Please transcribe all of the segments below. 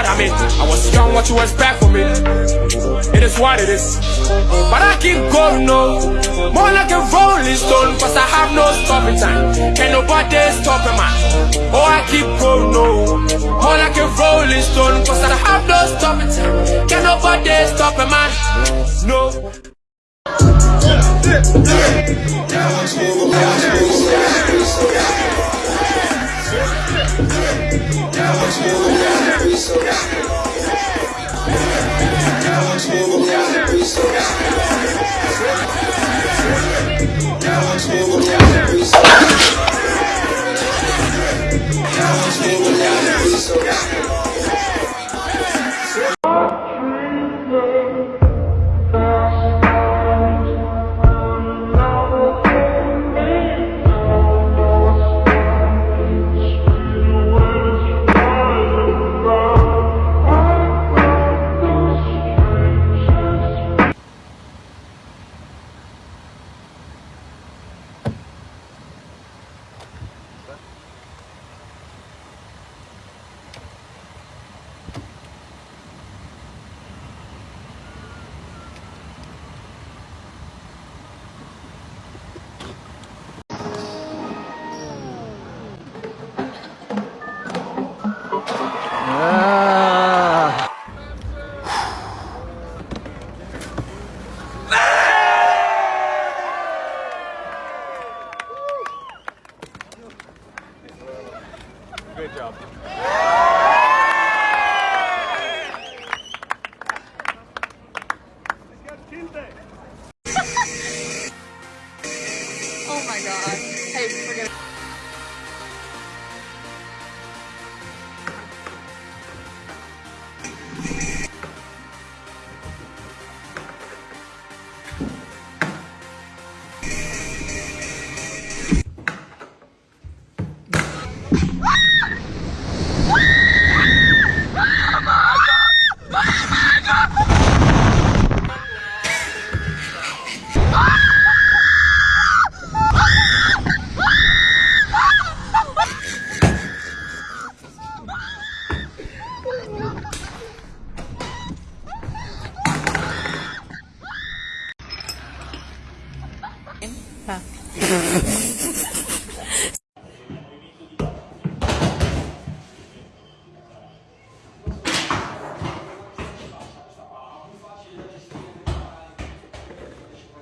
what I mean? I was young, what you expect from me? It is what it is. But I keep going, no. More like a rolling stone, cause I have no stopping time. Can nobody stop a man? Oh, I keep going, no. More like a rolling stone, cause I have no stopping time. Can nobody stop a man? No. Oh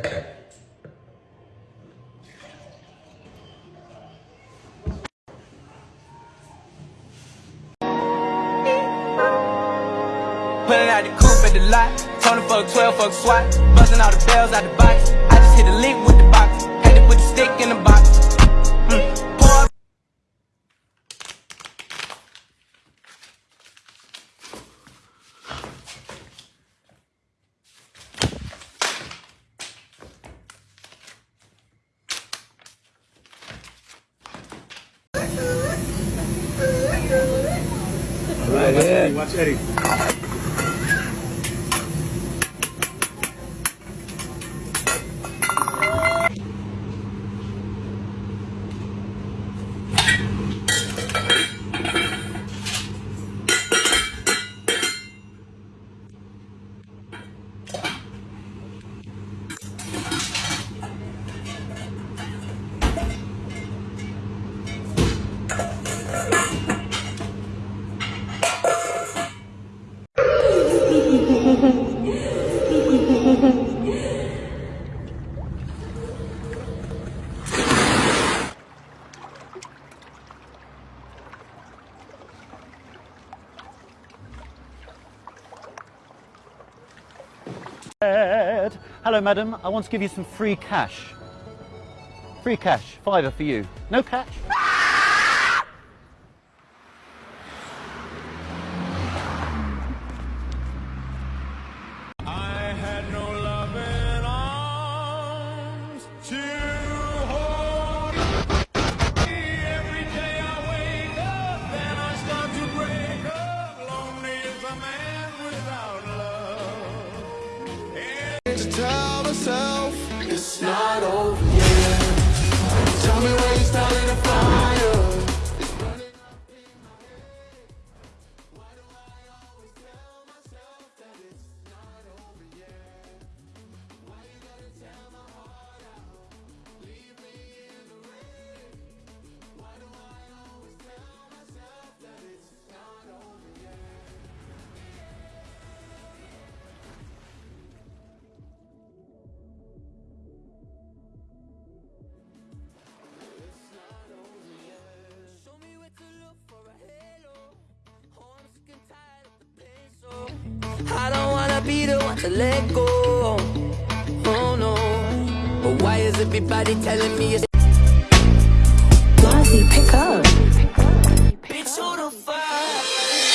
Pulling out the coupe at the lot. Tony fuck 12, fuck SWAT. Busting all the bells out the box. Watch Hello, madam. I want to give you some free cash. Free cash. Fiver for you. No cash? Let go. Oh no. But why is everybody telling me it's Lozzie, pick up. bitch who the fuck?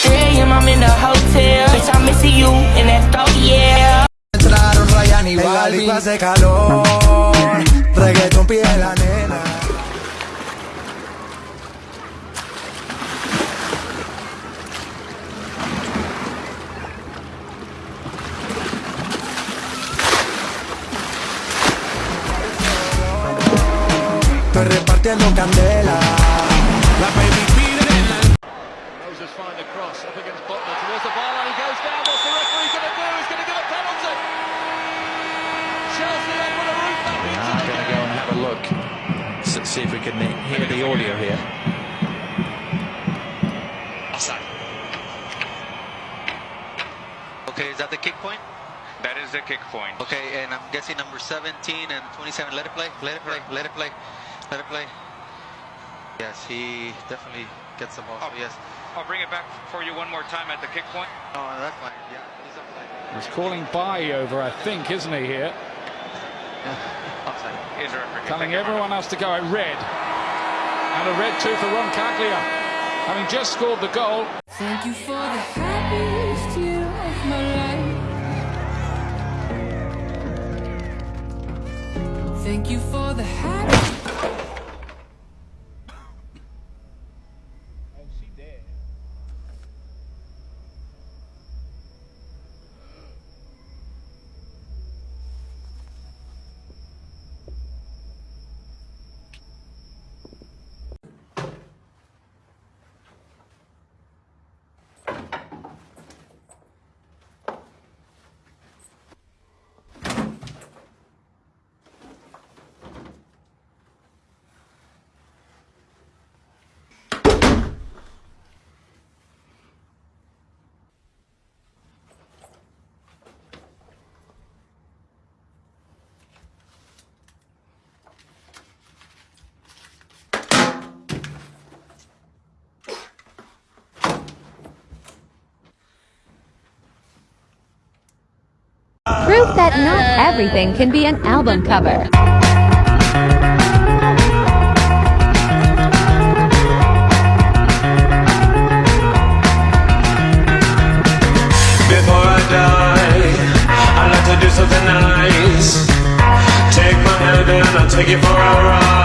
3 a.m. I'm in the hotel. Bitch, I'm missing you in that throat, yeah. Entraron Ryan y Balvin. hace calor. Reggaeton pide la nena. Estoy repartiendo candela. La baby pide Moses find the cross up against Butler towards the bar line. He goes down. What's the referee going to do? He's going to give a penalty. Chelsea open a roof back into I'm going to go and have a look, S- see if we can hear the audio here. Okay, is that the kick point? That is the kick point. Okay, and I'm guessing number 17 and 27. Let it play. Let it play. Let it play. Let it play. Yes, he definitely gets the ball. So oh. yes. I'll bring it back for you one more time at the kick point. No, that's fine. Yeah, he's offside. He's calling by over, I think, isn't he here? Yeah, offside. Is the referee. Telling everyone else to go at red. And a red two for Ron Caglia. Having just scored the goal. Thank you for the happiest year of my life. Thank you for the happy. Proof that not everything can be an album cover. Before I die, I'd like to do something nice. Take my hand and I'll take you for a ride.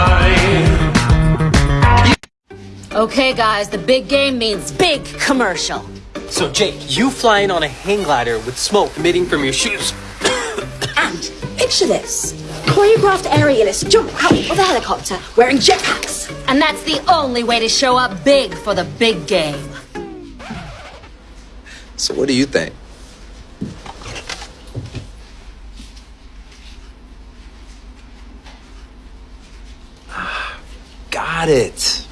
Okay, guys, the big game means big commercial. So, Jake, you flying on a hang glider with smoke emitting from your shoes. And picture this choreographed aerialists jump out of a helicopter wearing jetpacks. And that's the only way to show up big for the big game. So what do you think? Got it.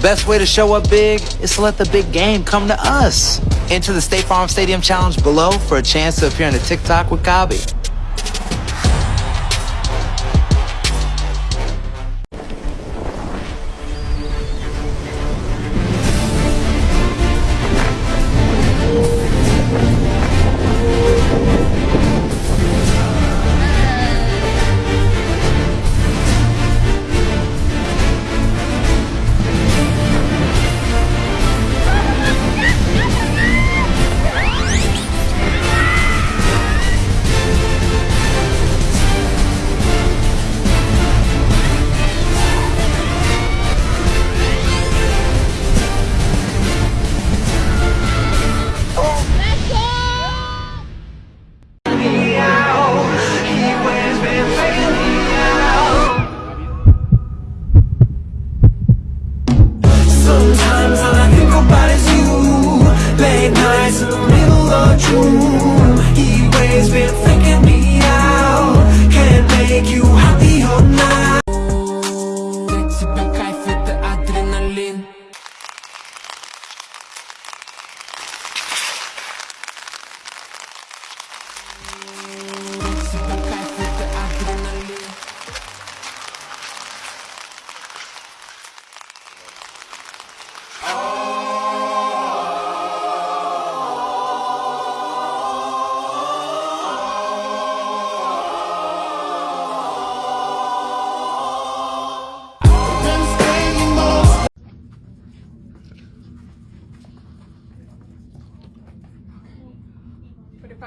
Best way to show up big is to let the big game come to us. Enter the State Farm Stadium Challenge below for a chance to appear in a TikTok with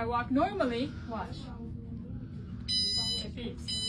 Gabi. walk normally, watch. It beeps.